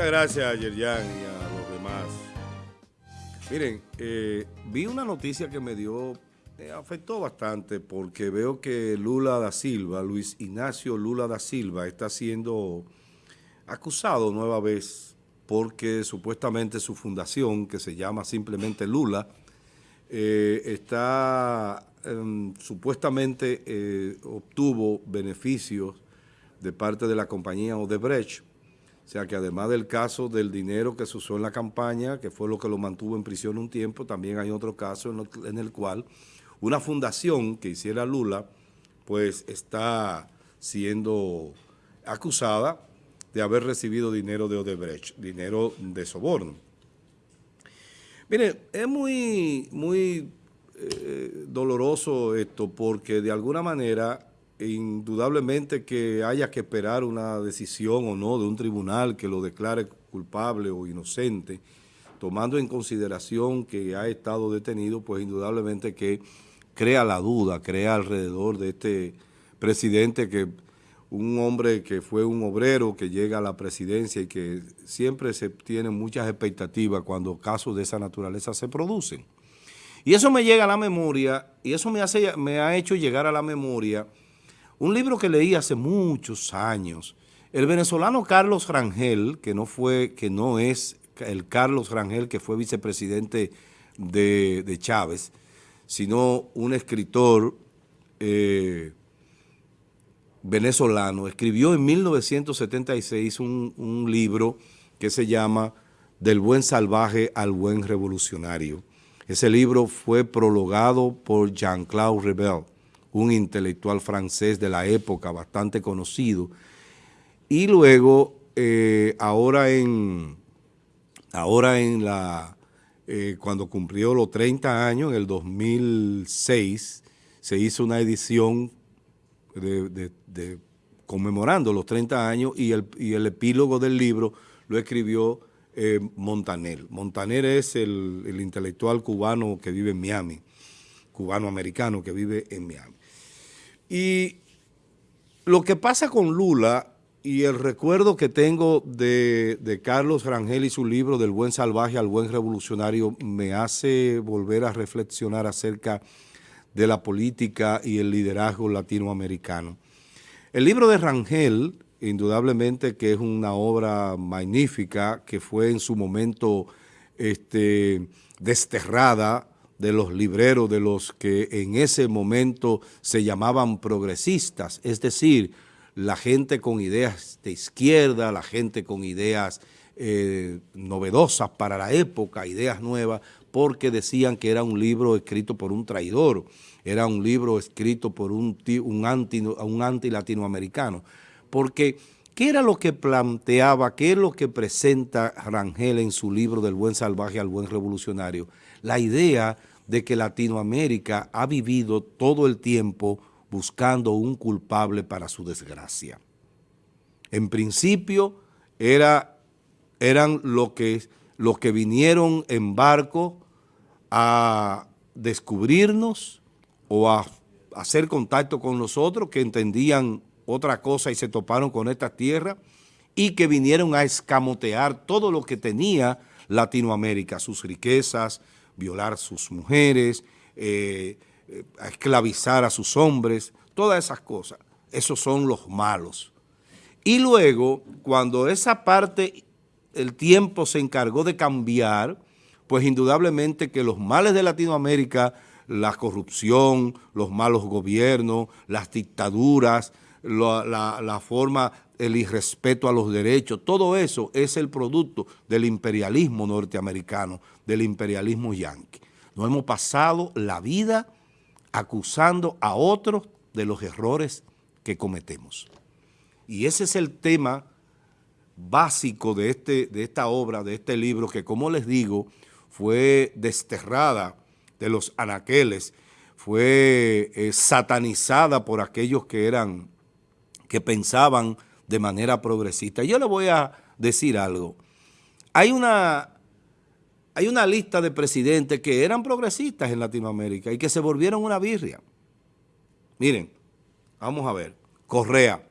Muchas gracias a Yerjan y a los demás. Miren, eh, vi una noticia que me dio, me afectó bastante porque veo que Lula da Silva, Luis Ignacio Lula da Silva, está siendo acusado nueva vez porque supuestamente su fundación, que se llama simplemente Lula, eh, está em, supuestamente eh, obtuvo beneficios de parte de la compañía Odebrecht, o sea que además del caso del dinero que se usó en la campaña, que fue lo que lo mantuvo en prisión un tiempo, también hay otro caso en, el cual una fundación que hiciera Lula, pues está siendo acusada de haber recibido dinero de Odebrecht, dinero de soborno. Mire, es muy, muy eh, doloroso esto porque de alguna manera indudablemente que haya que esperar una decisión o no de un tribunal que lo declare culpable o inocente, tomando en consideración que ha estado detenido, pues indudablemente que crea la duda, crea alrededor de este presidente que un hombre que fue un obrero que llega a la presidencia y que siempre se tienen muchas expectativas cuando casos de esa naturaleza se producen. Y eso me llega a la memoria, y eso me, hace, me ha hecho llegar a la memoria un libro que leí hace muchos años. El venezolano Carlos Rangel, que no fue, que no es el Carlos Rangel que fue vicepresidente de, Chávez, sino un escritor eh, venezolano, escribió en 1976 un, un libro que se llama Del buen salvaje al buen revolucionario. Ese libro fue prologado por Jean-Claude Rebel un intelectual francés de la época bastante conocido. Y luego, eh, ahora en, ahora en la, eh, cuando cumplió los 30 años, en el 2006, se hizo una edición conmemorando los 30 años y el, el, epílogo del libro lo escribió eh, Montaner. Montaner es el, el intelectual cubano que vive en Miami, cubano-americano que vive en Miami. Y lo que pasa con Lula y el recuerdo que tengo de, Carlos Rangel y su libro Del buen salvaje al buen revolucionario me hace volver a reflexionar acerca de la política y el liderazgo latinoamericano. El libro de Rangel, indudablemente que es una obra magnífica, que fue en su momento este, desterrada de los libreros, de los que en ese momento se llamaban progresistas, es decir, la gente con ideas de izquierda, la gente con ideas eh, novedosas para la época, ideas nuevas, porque decían que era un libro escrito por un traidor, era un libro escrito por un, un, anti, un anti latinoamericano, porque ¿qué era lo que planteaba, qué es lo que presenta Rangel en su libro del buen salvaje al buen revolucionario? La idea de que Latinoamérica ha vivido todo el tiempo buscando un culpable para su desgracia. En principio era, eran los que, que vinieron en barco a descubrirnos o a hacer contacto con nosotros, que entendían otra cosa y se toparon con esta tierra, y que vinieron a escamotear todo lo que tenía Latinoamérica, sus riquezas, violar sus mujeres, eh, eh, esclavizar a sus hombres, todas esas cosas. Esos son los malos. Y luego, cuando esa parte, el tiempo se encargó de cambiar, pues indudablemente que los males de Latinoamérica, la corrupción, los malos gobiernos, las dictaduras, la forma, el irrespeto a los derechos, todo eso es el producto del imperialismo norteamericano, del imperialismo yanqui. Nos hemos pasado la vida acusando a otros de los errores que cometemos. Y ese es el tema básico de, este, de esta obra, de este libro, que como les digo, fue desterrada de los anaqueles, fue eh, satanizada por aquellos que eran, que pensaban de manera progresista. Yo le voy a decir algo. Hay una, hay una lista de presidentes que eran progresistas en Latinoamérica y que se volvieron una birria. Miren, vamos a ver. Correa,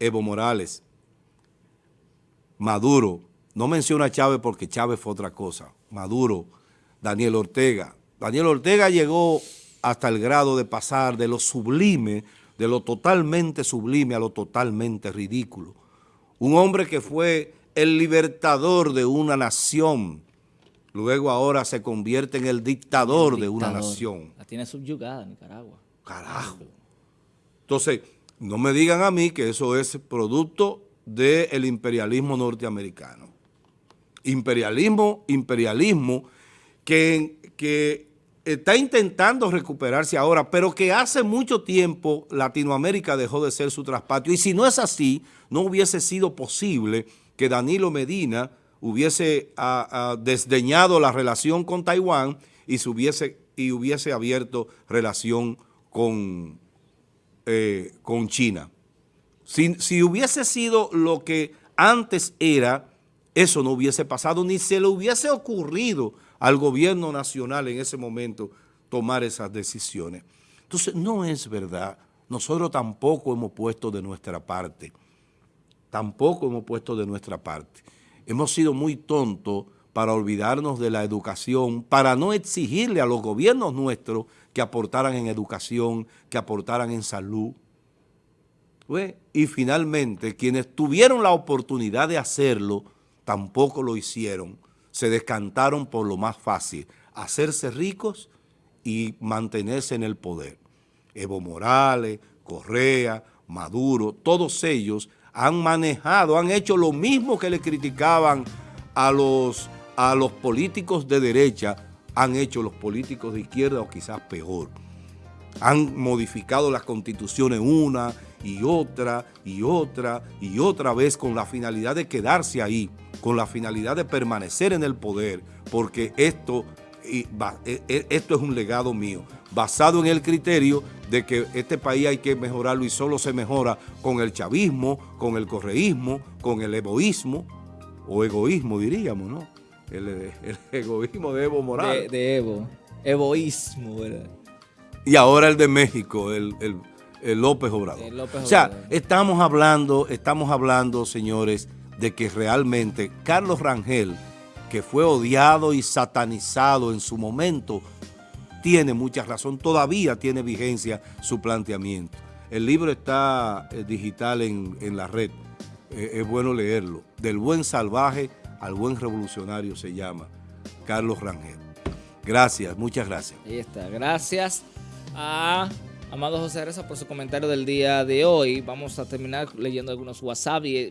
Evo Morales, Maduro, no menciono a Chávez porque Chávez fue otra cosa, Maduro, Daniel Ortega. Daniel Ortega llegó hasta el grado de pasar de lo sublime, de lo totalmente sublime a lo totalmente ridículo. Un hombre que fue el libertador de una nación, luego ahora se convierte en el dictador, de una nación. La tiene subyugada Nicaragua. Carajo. Entonces, no me digan a mí que eso es producto del imperialismo norteamericano. Imperialismo, imperialismo que, que está intentando recuperarse ahora, pero que hace mucho tiempo Latinoamérica dejó de ser su traspatio. Y si no es así, no hubiese sido posible que Danilo Medina hubiese desdeñado la relación con Taiwán y, se hubiese, y hubiese abierto relación con, eh, con China. Si, si hubiese sido lo que antes era, eso no hubiese pasado, ni se le hubiese ocurrido al gobierno nacional en ese momento tomar esas decisiones. Entonces, no es verdad. Nosotros tampoco hemos puesto de nuestra parte. Tampoco hemos puesto de nuestra parte. Hemos sido muy tontos para olvidarnos de la educación, para no exigirle a los gobiernos nuestros que aportaran en educación, que aportaran en salud. Y finalmente, quienes tuvieron la oportunidad de hacerlo, tampoco lo hicieron se descantaron por lo más fácil, hacerse ricos y mantenerse en el poder. Evo Morales, Correa, Maduro, todos ellos han manejado, han hecho lo mismo que le criticaban a los, a los políticos de derecha, han hecho los políticos de izquierda o quizás peor. Han modificado las constituciones una y otra y otra y otra vez con la finalidad de quedarse ahí con la finalidad de permanecer en el poder, porque esto, e, e, esto es un legado mío, basado en el criterio de que este país hay que mejorarlo y solo se mejora con el chavismo, con el correísmo, con el egoísmo, o egoísmo diríamos, ¿no? El, egoísmo de Evo Morales. De, Evo, egoísmo, ¿verdad? Y ahora el de México, el, López Obrador. o sea, estamos hablando, estamos hablando, señores, de que realmente Carlos Rangel, que fue odiado y satanizado en su momento, tiene mucha razón, todavía tiene vigencia su planteamiento. El libro está eh, digital en, la red, eh, es bueno leerlo. Del buen salvaje al buen revolucionario se llama Carlos Rangel. Gracias, muchas gracias. Ahí está, gracias a Amado José Reza por su comentario del día de hoy. Vamos a terminar leyendo algunos y